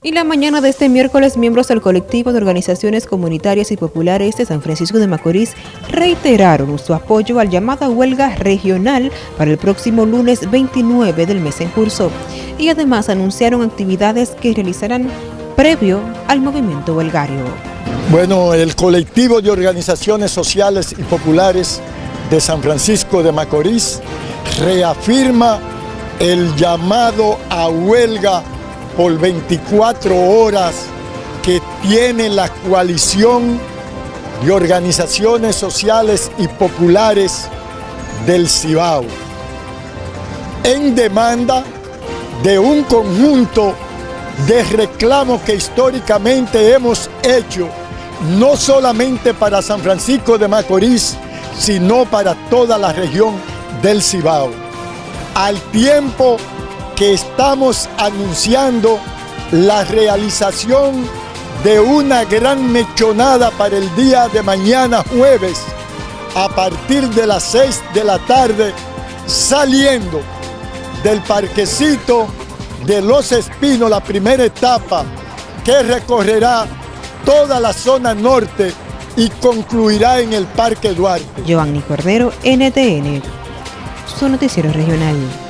Y la mañana de este miércoles, miembros del colectivo de organizaciones comunitarias y populares de San Francisco de Macorís reiteraron su apoyo al llamada huelga regional para el próximo lunes 29 del mes en curso y además anunciaron actividades que realizarán previo al movimiento huelgario. Bueno, el colectivo de organizaciones sociales y populares de San Francisco de Macorís reafirma el llamado a huelga por 24 horas que tiene la coalición de organizaciones sociales y populares del Cibao en demanda de un conjunto de reclamos que históricamente hemos hecho no solamente para San Francisco de Macorís, sino para toda la región del Cibao. Al tiempo que estamos anunciando la realización de una gran mechonada para el día de mañana jueves a partir de las 6 de la tarde saliendo del parquecito de Los Espinos, la primera etapa que recorrerá toda la zona norte y concluirá en el Parque Duarte. Giovanni Cordero, NTN, su noticiero regional.